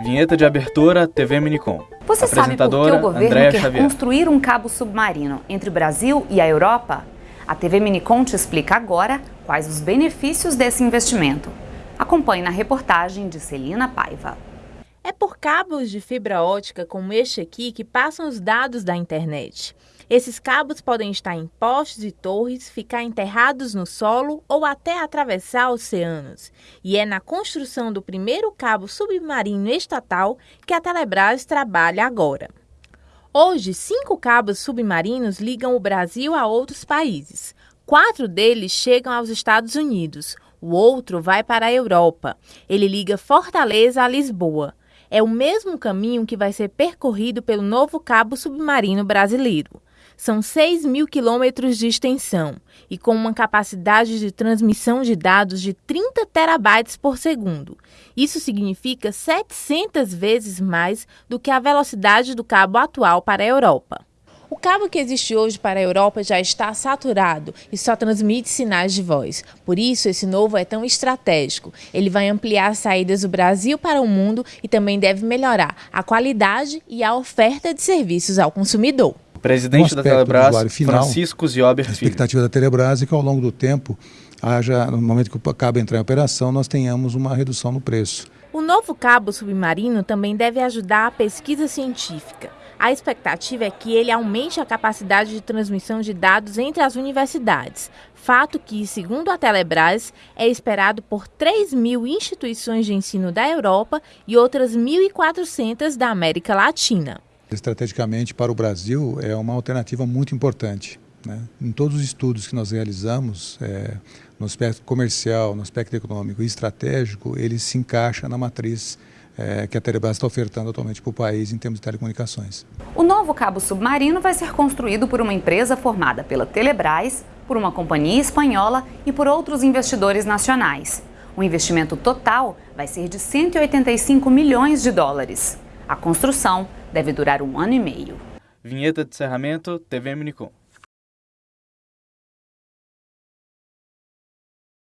Vinheta de abertura TV Minicom. Você sabe por que o governo Andréa quer Xavier. construir um cabo submarino entre o Brasil e a Europa? A TV Minicom te explica agora quais os benefícios desse investimento. Acompanhe na reportagem de Celina Paiva. É por cabos de fibra ótica como este aqui que passam os dados da internet. Esses cabos podem estar em postes e torres, ficar enterrados no solo ou até atravessar oceanos. E é na construção do primeiro cabo submarino estatal que a Telebrás trabalha agora. Hoje, cinco cabos submarinos ligam o Brasil a outros países. Quatro deles chegam aos Estados Unidos, o outro vai para a Europa. Ele liga Fortaleza a Lisboa. É o mesmo caminho que vai ser percorrido pelo novo cabo submarino brasileiro. São 6 mil quilômetros de extensão e com uma capacidade de transmissão de dados de 30 terabytes por segundo. Isso significa 700 vezes mais do que a velocidade do cabo atual para a Europa. O cabo que existe hoje para a Europa já está saturado e só transmite sinais de voz. Por isso, esse novo é tão estratégico. Ele vai ampliar as saídas do Brasil para o mundo e também deve melhorar a qualidade e a oferta de serviços ao consumidor. O presidente Um da Telebrás, final, Francisco Ziober A Filho. expectativa da Telebrás é que ao longo do tempo, haja, no momento que o cabo entrar em operação, nós tenhamos uma redução no preço. O novo cabo submarino também deve ajudar a pesquisa científica. A expectativa é que ele aumente a capacidade de transmissão de dados entre as universidades, fato que, segundo a Telebrás, é esperado por 3 mil instituições de ensino da Europa e outras 1.400 da América Latina. Estrategicamente, para o Brasil, é uma alternativa muito importante. Né? Em todos os estudos que nós realizamos, é, no aspecto comercial, no aspecto econômico e estratégico, ele se encaixa na matriz é, que a Telebrás está ofertando atualmente para o país em termos de telecomunicações. O novo cabo submarino vai ser construído por uma empresa formada pela Telebrás, por uma companhia espanhola e por outros investidores nacionais. O investimento total vai ser de 185 milhões de dólares. A construção deve durar um ano e meio. Vinheta de encerramento TV Minicom.